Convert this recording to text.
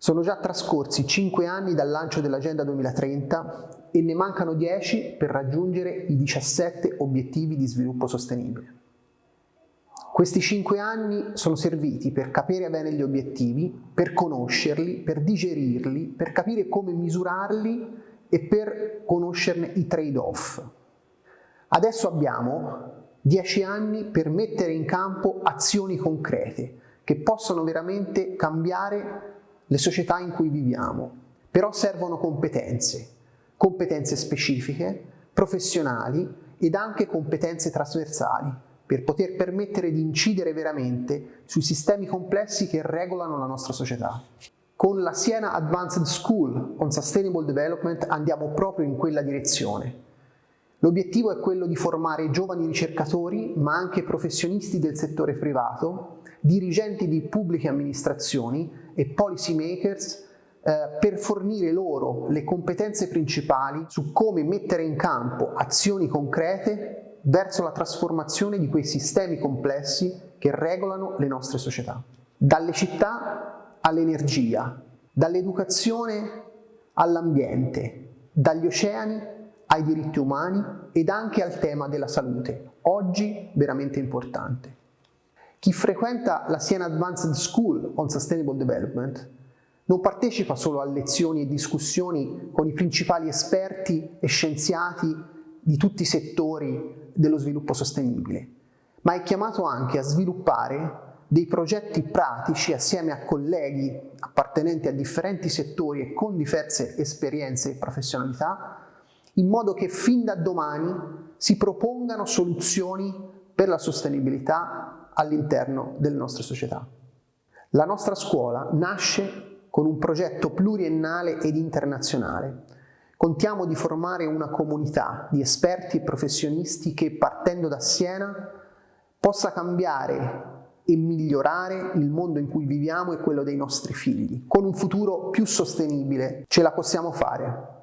Sono già trascorsi 5 anni dal lancio dell'Agenda 2030 e ne mancano 10 per raggiungere i 17 obiettivi di sviluppo sostenibile. Questi 5 anni sono serviti per capire bene gli obiettivi, per conoscerli, per digerirli, per capire come misurarli e per conoscerne i trade-off. Adesso abbiamo 10 anni per mettere in campo azioni concrete che possono veramente cambiare le società in cui viviamo, però servono competenze, competenze specifiche, professionali ed anche competenze trasversali per poter permettere di incidere veramente sui sistemi complessi che regolano la nostra società. Con la Siena Advanced School on Sustainable Development andiamo proprio in quella direzione. L'obiettivo è quello di formare giovani ricercatori, ma anche professionisti del settore privato, dirigenti di pubbliche amministrazioni e policy makers eh, per fornire loro le competenze principali su come mettere in campo azioni concrete verso la trasformazione di quei sistemi complessi che regolano le nostre società. Dalle città all'energia, dall'educazione all'ambiente, dagli oceani ai diritti umani ed anche al tema della salute, oggi veramente importante. Chi frequenta la Siena Advanced School on Sustainable Development non partecipa solo a lezioni e discussioni con i principali esperti e scienziati di tutti i settori dello sviluppo sostenibile, ma è chiamato anche a sviluppare dei progetti pratici assieme a colleghi appartenenti a differenti settori e con diverse esperienze e professionalità in modo che fin da domani si propongano soluzioni per la sostenibilità all'interno delle nostre società. La nostra scuola nasce con un progetto pluriennale ed internazionale. Contiamo di formare una comunità di esperti e professionisti che partendo da Siena possa cambiare e migliorare il mondo in cui viviamo e quello dei nostri figli. Con un futuro più sostenibile ce la possiamo fare.